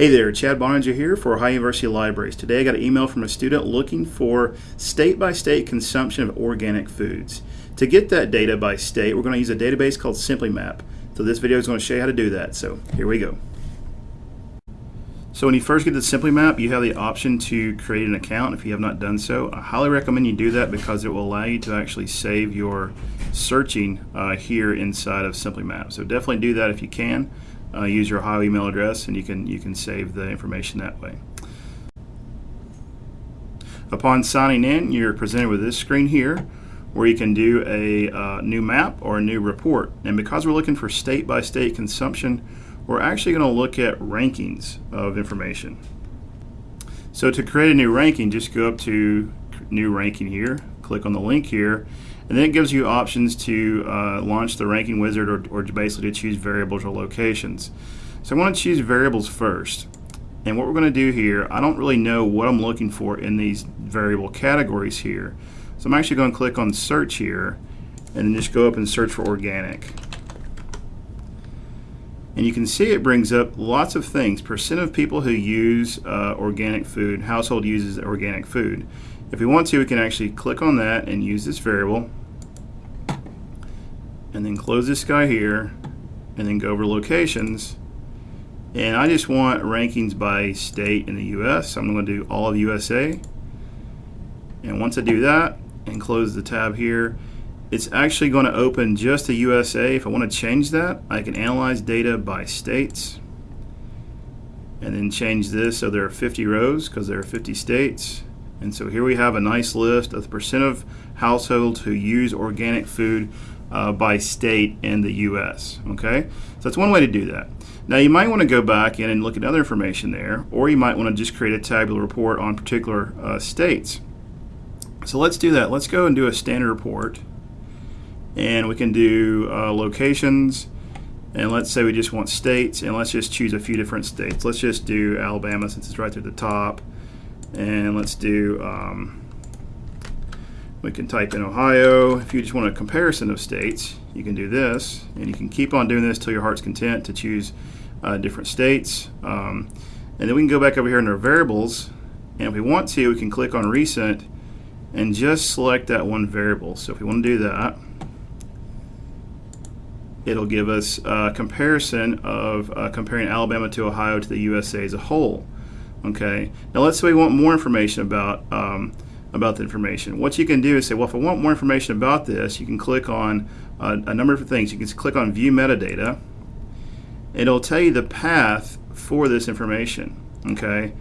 Hey there, Chad Boeninger here for Ohio University Libraries. Today I got an email from a student looking for state-by-state consumption of organic foods. To get that data by state, we're going to use a database called SimplyMap. So this video is going to show you how to do that. So here we go. So when you first get the SimplyMap, you have the option to create an account if you have not done so. I highly recommend you do that because it will allow you to actually save your searching uh, here inside of SimplyMap. So definitely do that if you can uh, use your Ohio email address and you can you can save the information that way. Upon signing in, you're presented with this screen here where you can do a uh, new map or a new report. And because we're looking for state-by-state -state consumption, we're actually going to look at rankings of information. So to create a new ranking, just go up to new ranking here, click on the link here, and then it gives you options to uh, launch the ranking wizard or, or basically to choose variables or locations. So I want to choose variables first. And what we're going to do here, I don't really know what I'm looking for in these variable categories here. So I'm actually going to click on search here and then just go up and search for organic. And you can see it brings up lots of things. Percent of people who use uh, organic food, household uses organic food. If we want to, we can actually click on that and use this variable and then close this guy here and then go over locations. And I just want rankings by state in the US so I'm going to do all of USA and once I do that and close the tab here it's actually going to open just the USA if I want to change that I can analyze data by states and then change this so there are 50 rows because there are 50 states and so here we have a nice list of the percent of households who use organic food uh, by state in the US. Okay, so that's one way to do that. Now you might want to go back in and look at other information there, or you might want to just create a tabular report on particular uh, states. So let's do that. Let's go and do a standard report, and we can do uh, locations. And let's say we just want states, and let's just choose a few different states. Let's just do Alabama since it's right at the top, and let's do. Um, we can type in Ohio. If you just want a comparison of states, you can do this, and you can keep on doing this till your heart's content to choose uh, different states. Um, and then we can go back over here in our variables, and if we want to, we can click on recent and just select that one variable. So if we want to do that, it'll give us a comparison of uh, comparing Alabama to Ohio to the USA as a whole. Okay. Now let's say we want more information about um, about the information. What you can do is say, well, if I want more information about this, you can click on uh, a number of things. You can click on View Metadata. It'll tell you the path for this information. Okay.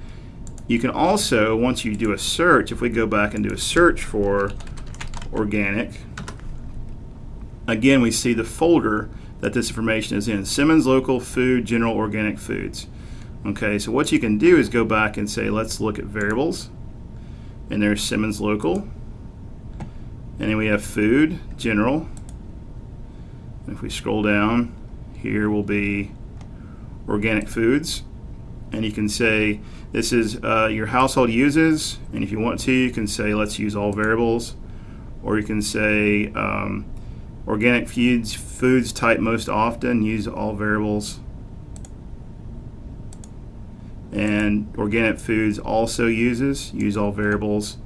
You can also, once you do a search, if we go back and do a search for organic, again we see the folder that this information is in. Simmons Local Food General Organic Foods. Okay, so what you can do is go back and say, let's look at variables and there's Simmons Local. And then we have Food, General. And if we scroll down, here will be Organic Foods. And you can say this is uh, your household uses. And if you want to, you can say let's use all variables. Or you can say um, organic foods, foods type most often, use all variables and organic foods also uses use all variables.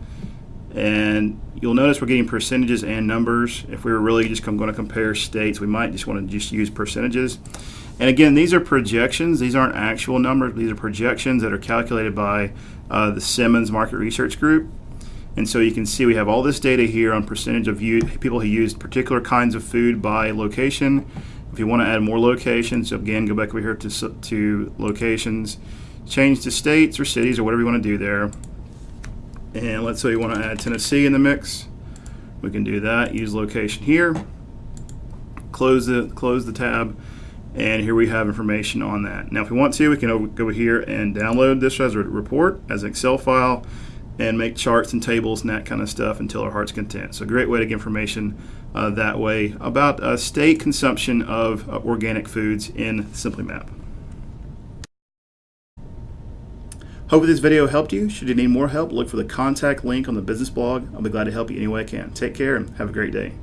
And you'll notice we're getting percentages and numbers. If we were really just going to compare states we might just want to just use percentages. And again these are projections. These aren't actual numbers. These are projections that are calculated by uh, the Simmons Market Research Group. And so you can see we have all this data here on percentage of people who used particular kinds of food by location. If you want to add more locations again go back over here to, to locations change to states or cities or whatever you want to do there. And let's say you want to add Tennessee in the mix. We can do that. Use location here. Close the close the tab, and here we have information on that. Now, if we want to, we can go here and download this as a report as an Excel file and make charts and tables and that kind of stuff until our heart's content. So, great way to get information uh, that way about uh, state consumption of uh, organic foods in SimplyMap. Hope this video helped you. Should you need more help, look for the contact link on the business blog. I'll be glad to help you any way I can. Take care and have a great day.